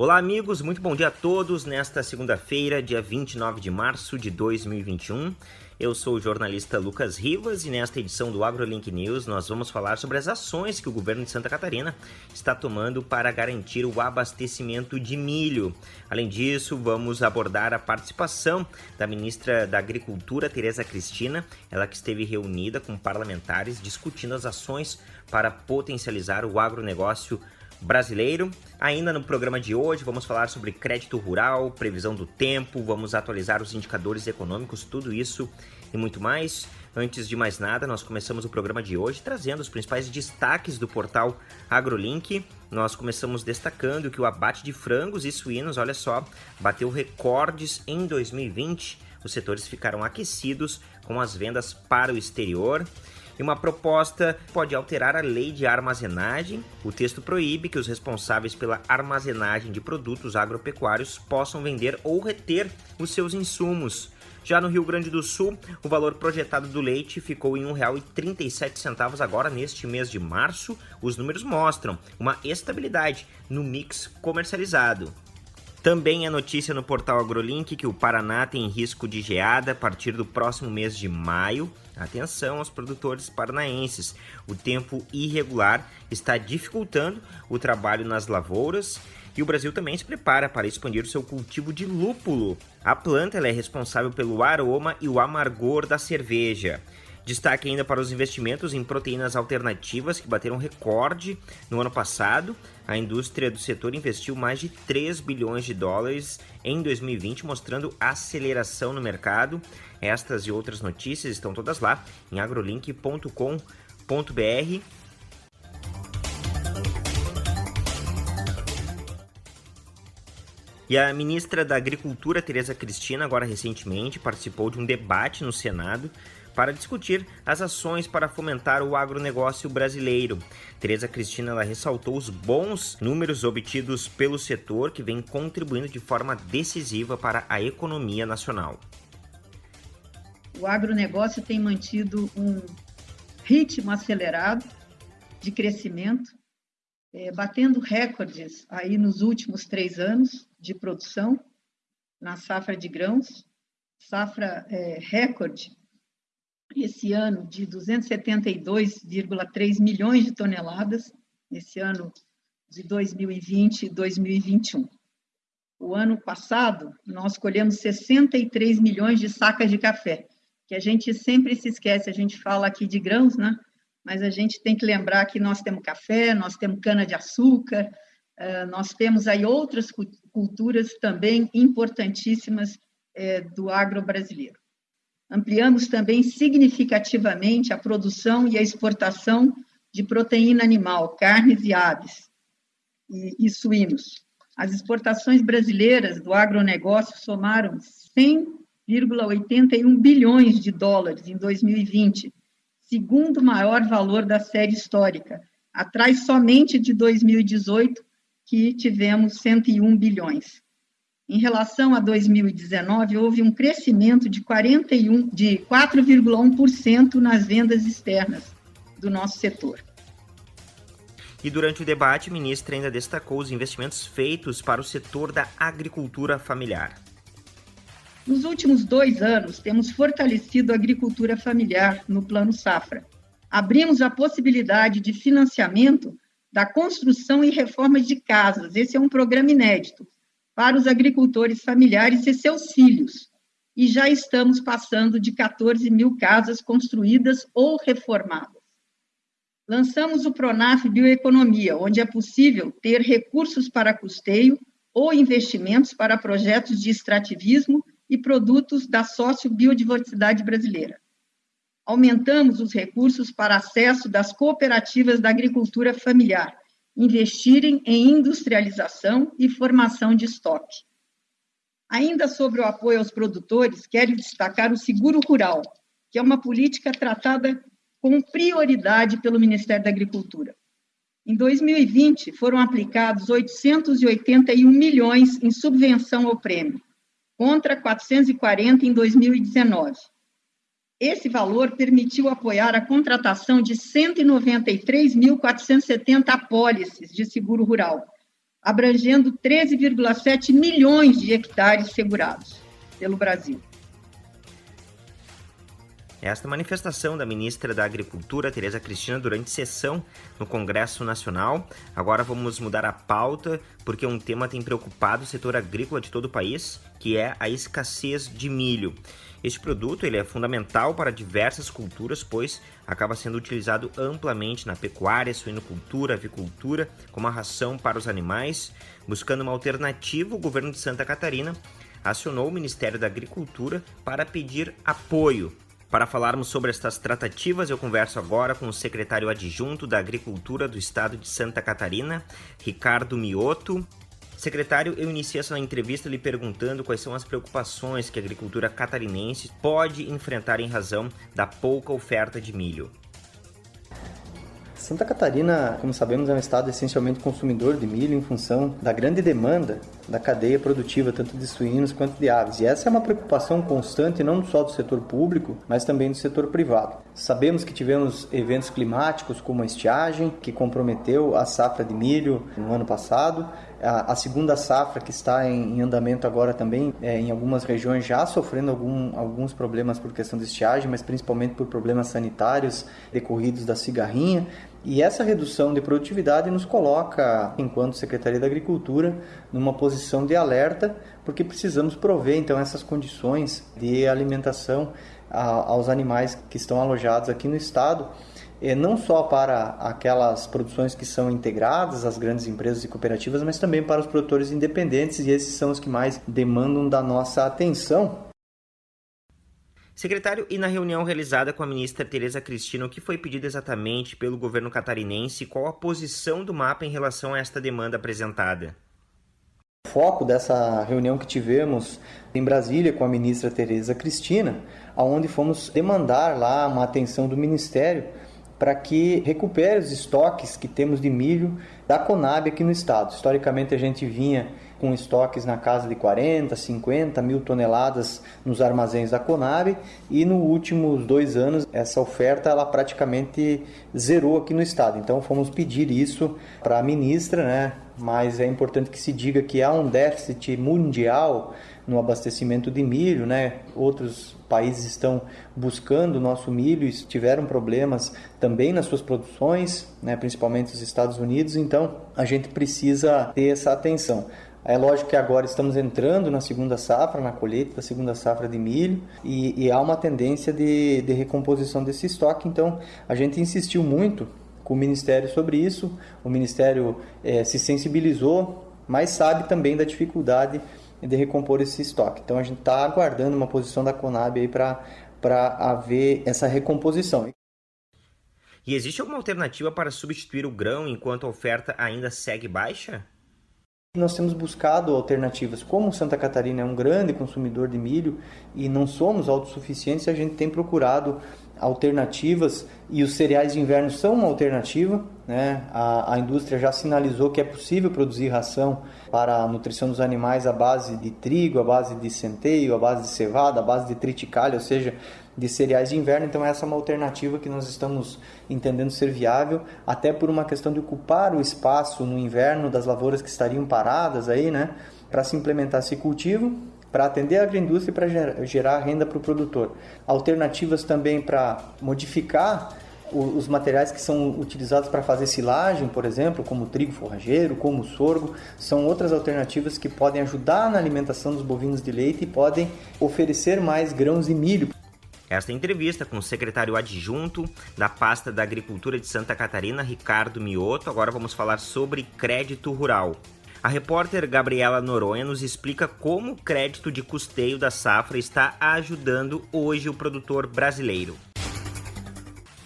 Olá, amigos, muito bom dia a todos nesta segunda-feira, dia 29 de março de 2021. Eu sou o jornalista Lucas Rivas e nesta edição do AgroLink News nós vamos falar sobre as ações que o governo de Santa Catarina está tomando para garantir o abastecimento de milho. Além disso, vamos abordar a participação da ministra da Agricultura, Tereza Cristina, ela que esteve reunida com parlamentares discutindo as ações para potencializar o agronegócio brasileiro. Ainda no programa de hoje, vamos falar sobre crédito rural, previsão do tempo, vamos atualizar os indicadores econômicos, tudo isso e muito mais. Antes de mais nada, nós começamos o programa de hoje trazendo os principais destaques do portal AgroLink. Nós começamos destacando que o abate de frangos e suínos, olha só, bateu recordes em 2020. Os setores ficaram aquecidos com as vendas para o exterior. E uma proposta pode alterar a lei de armazenagem. O texto proíbe que os responsáveis pela armazenagem de produtos agropecuários possam vender ou reter os seus insumos. Já no Rio Grande do Sul, o valor projetado do leite ficou em R$ 1,37 agora neste mês de março. Os números mostram uma estabilidade no mix comercializado. Também é notícia no portal AgroLink que o Paraná tem risco de geada a partir do próximo mês de maio. Atenção aos produtores paranaenses. O tempo irregular está dificultando o trabalho nas lavouras e o Brasil também se prepara para expandir o seu cultivo de lúpulo. A planta é responsável pelo aroma e o amargor da cerveja. Destaque ainda para os investimentos em proteínas alternativas que bateram recorde no ano passado. A indústria do setor investiu mais de 3 bilhões de dólares em 2020, mostrando aceleração no mercado. Estas e outras notícias estão todas lá em agrolink.com.br. E a ministra da Agricultura, Tereza Cristina, agora recentemente participou de um debate no Senado para discutir as ações para fomentar o agronegócio brasileiro. Tereza Cristina ressaltou os bons números obtidos pelo setor que vem contribuindo de forma decisiva para a economia nacional. O agronegócio tem mantido um ritmo acelerado de crescimento, é, batendo recordes aí nos últimos três anos de produção na safra de grãos, safra é, recorde esse ano de 272,3 milhões de toneladas, esse ano de 2020 e 2021. O ano passado, nós colhemos 63 milhões de sacas de café, que a gente sempre se esquece, a gente fala aqui de grãos, né? Mas a gente tem que lembrar que nós temos café, nós temos cana-de-açúcar, eh, nós temos aí outras culturas também importantíssimas eh, do agro brasileiro. Ampliamos também significativamente a produção e a exportação de proteína animal, carnes e aves e, e suínos. As exportações brasileiras do agronegócio somaram 100,81 bilhões de dólares em 2020, segundo maior valor da série histórica, atrás somente de 2018, que tivemos 101 bilhões. Em relação a 2019, houve um crescimento de 41 de 4,1% nas vendas externas do nosso setor. E durante o debate, a ministra ainda destacou os investimentos feitos para o setor da agricultura familiar. Nos últimos dois anos, temos fortalecido a agricultura familiar no Plano Safra. Abrimos a possibilidade de financiamento da construção e reforma de casas. Esse é um programa inédito para os agricultores familiares e seus filhos, e já estamos passando de 14 mil casas construídas ou reformadas. Lançamos o Pronaf Bioeconomia, onde é possível ter recursos para custeio ou investimentos para projetos de extrativismo e produtos da sócio-biodiversidade brasileira. Aumentamos os recursos para acesso das cooperativas da agricultura familiar, investirem em industrialização e formação de estoque. Ainda sobre o apoio aos produtores, quero destacar o seguro rural, que é uma política tratada com prioridade pelo Ministério da Agricultura. Em 2020, foram aplicados 881 milhões em subvenção ao prêmio, contra 440 em 2019. Esse valor permitiu apoiar a contratação de 193.470 apólices de seguro rural, abrangendo 13,7 milhões de hectares segurados pelo Brasil. Esta manifestação da ministra da Agricultura, Tereza Cristina, durante sessão no Congresso Nacional. Agora vamos mudar a pauta, porque um tema tem preocupado o setor agrícola de todo o país, que é a escassez de milho. Este produto ele é fundamental para diversas culturas, pois acaba sendo utilizado amplamente na pecuária, suinocultura, avicultura, como a ração para os animais. Buscando uma alternativa, o governo de Santa Catarina acionou o Ministério da Agricultura para pedir apoio para falarmos sobre estas tratativas, eu converso agora com o secretário adjunto da Agricultura do Estado de Santa Catarina, Ricardo Mioto. Secretário, eu iniciei essa entrevista lhe perguntando quais são as preocupações que a agricultura catarinense pode enfrentar em razão da pouca oferta de milho. Santa Catarina, como sabemos, é um estado essencialmente consumidor de milho em função da grande demanda da cadeia produtiva, tanto de suínos quanto de aves. E essa é uma preocupação constante, não só do setor público, mas também do setor privado. Sabemos que tivemos eventos climáticos como a estiagem, que comprometeu a safra de milho no ano passado, a, segunda safra que está em, andamento agora também, é, em algumas regiões já sofrendo algum, alguns problemas por questão de estiagem, mas principalmente por problemas sanitários decorridos da cigarrinha. E essa redução de produtividade nos coloca, enquanto Secretaria da Agricultura, numa posição de alerta, porque precisamos prover então essas condições de alimentação aos animais que estão alojados aqui no estado, não só para aquelas produções que são integradas às grandes empresas e cooperativas, mas também para os produtores independentes, e esses são os que mais demandam da nossa atenção Secretário, e na reunião realizada com a ministra Tereza Cristina, o que foi pedido exatamente pelo governo catarinense e qual a posição do mapa em relação a esta demanda apresentada? O foco dessa reunião que tivemos em Brasília com a ministra Tereza Cristina, aonde fomos demandar lá uma atenção do ministério para que recupere os estoques que temos de milho da Conab aqui no estado. Historicamente a gente vinha com estoques na casa de 40, 50 mil toneladas nos armazéns da Conab e nos últimos dois anos essa oferta ela praticamente zerou aqui no estado. Então fomos pedir isso para a ministra, né? Mas é importante que se diga que há um déficit mundial no abastecimento de milho, né? Outros países estão buscando o nosso milho e tiveram problemas também nas suas produções, né? principalmente os Estados Unidos, então a gente precisa ter essa atenção. É lógico que agora estamos entrando na segunda safra, na colheita da segunda safra de milho, e, e há uma tendência de, de recomposição desse estoque. Então, a gente insistiu muito com o Ministério sobre isso. O Ministério é, se sensibilizou, mas sabe também da dificuldade de recompor esse estoque. Então, a gente está aguardando uma posição da Conab aí para haver essa recomposição. E existe alguma alternativa para substituir o grão enquanto a oferta ainda segue baixa? Nós temos buscado alternativas. Como Santa Catarina é um grande consumidor de milho e não somos autossuficientes, a gente tem procurado alternativas e os cereais de inverno são uma alternativa. Né? A, a indústria já sinalizou que é possível produzir ração para a nutrição dos animais à base de trigo, à base de centeio, à base de cevada, à base de triticalho, ou seja, de cereais de inverno, então essa é uma alternativa que nós estamos entendendo ser viável, até por uma questão de ocupar o espaço no inverno das lavouras que estariam paradas aí, né, para se implementar esse cultivo, para atender a agroindústria e para gerar renda para o produtor. Alternativas também para modificar os materiais que são utilizados para fazer silagem, por exemplo, como trigo forrageiro, como sorgo, são outras alternativas que podem ajudar na alimentação dos bovinos de leite e podem oferecer mais grãos e milho. Esta entrevista com o secretário adjunto da pasta da Agricultura de Santa Catarina, Ricardo Mioto. Agora vamos falar sobre crédito rural. A repórter Gabriela Noronha nos explica como o crédito de custeio da safra está ajudando hoje o produtor brasileiro.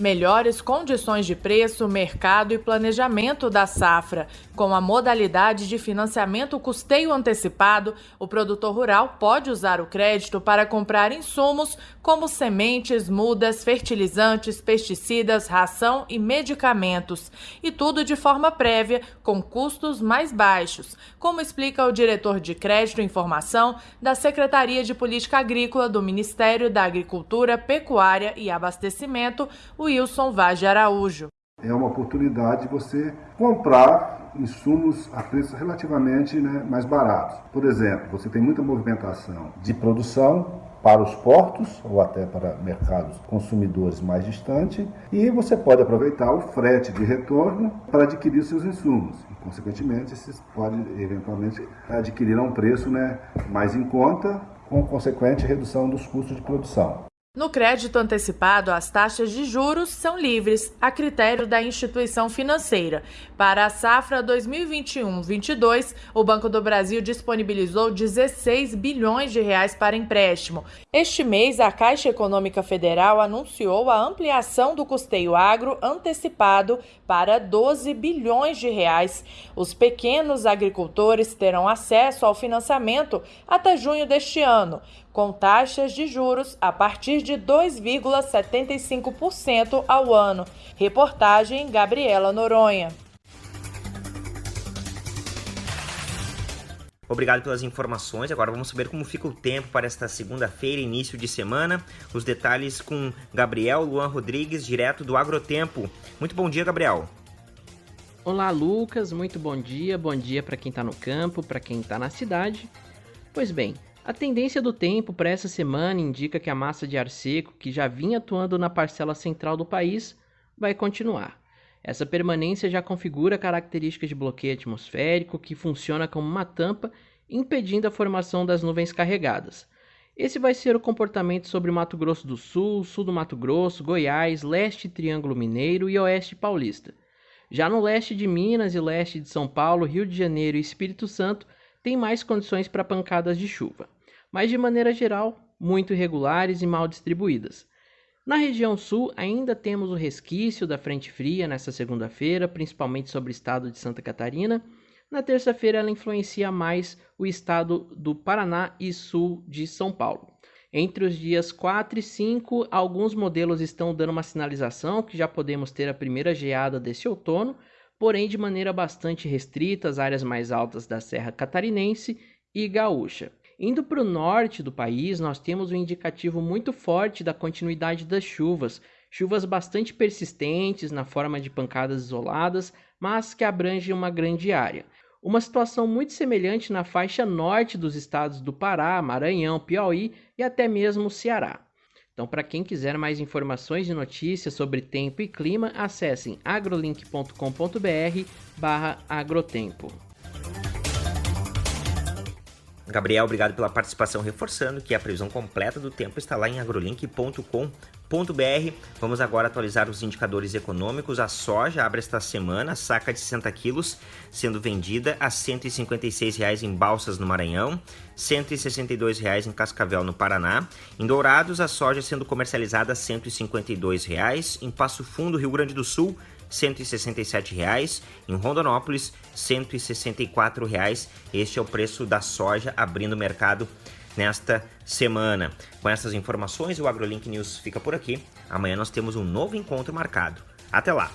Melhores condições de preço, mercado e planejamento da safra. Com a modalidade de financiamento custeio antecipado, o produtor rural pode usar o crédito para comprar insumos como sementes, mudas, fertilizantes, pesticidas, ração e medicamentos. E tudo de forma prévia, com custos mais baixos, como explica o diretor de Crédito e Informação da Secretaria de Política Agrícola do Ministério da Agricultura, Pecuária e Abastecimento, o Wilson Vaz de Araújo. É uma oportunidade de você comprar insumos a preços relativamente né, mais baratos. Por exemplo, você tem muita movimentação de produção para os portos ou até para mercados consumidores mais distantes e você pode aproveitar o frete de retorno para adquirir seus insumos. E, consequentemente, você pode eventualmente adquirir a um preço né, mais em conta, com consequente redução dos custos de produção. No crédito antecipado, as taxas de juros são livres, a critério da instituição financeira. Para a safra 2021-22, o Banco do Brasil disponibilizou 16 bilhões de reais para empréstimo. Este mês, a Caixa Econômica Federal anunciou a ampliação do custeio agro antecipado para 12 bilhões de reais. Os pequenos agricultores terão acesso ao financiamento até junho deste ano com taxas de juros a partir de 2,75% ao ano. Reportagem Gabriela Noronha. Obrigado pelas informações. Agora vamos saber como fica o tempo para esta segunda-feira, início de semana. Os detalhes com Gabriel Luan Rodrigues, direto do Agrotempo. Muito bom dia, Gabriel. Olá, Lucas. Muito bom dia. Bom dia para quem está no campo, para quem está na cidade. Pois bem, a tendência do tempo para essa semana indica que a massa de ar seco, que já vinha atuando na parcela central do país, vai continuar. Essa permanência já configura características de bloqueio atmosférico que funciona como uma tampa, impedindo a formação das nuvens carregadas. Esse vai ser o comportamento sobre Mato Grosso do Sul, sul do Mato Grosso, Goiás, leste Triângulo Mineiro e oeste paulista. Já no leste de Minas e leste de São Paulo, Rio de Janeiro e Espírito Santo, tem mais condições para pancadas de chuva, mas de maneira geral, muito irregulares e mal distribuídas. Na região sul, ainda temos o resquício da frente fria nesta segunda-feira, principalmente sobre o estado de Santa Catarina. Na terça-feira, ela influencia mais o estado do Paraná e sul de São Paulo. Entre os dias 4 e 5, alguns modelos estão dando uma sinalização que já podemos ter a primeira geada desse outono, porém de maneira bastante restrita às áreas mais altas da Serra Catarinense e Gaúcha. Indo para o norte do país, nós temos um indicativo muito forte da continuidade das chuvas, chuvas bastante persistentes na forma de pancadas isoladas, mas que abrangem uma grande área. Uma situação muito semelhante na faixa norte dos estados do Pará, Maranhão, Piauí e até mesmo Ceará. Então, para quem quiser mais informações e notícias sobre tempo e clima, acessem agrolink.com.br/agrotempo. Gabriel, obrigado pela participação, reforçando que a previsão completa do tempo está lá em agrolink.com.br. Vamos agora atualizar os indicadores econômicos. A soja abre esta semana, saca de 60 quilos, sendo vendida a R$ 156,00 em Balsas, no Maranhão, R$ 162,00 em Cascavel, no Paraná. Em Dourados, a soja sendo comercializada a R$ 152,00. Em Passo Fundo, Rio Grande do Sul, R$ 167,00. Em Rondonópolis, R$ 164,00. Este é o preço da soja abrindo o mercado nesta semana. Com essas informações, o AgroLink News fica por aqui. Amanhã nós temos um novo encontro marcado. Até lá!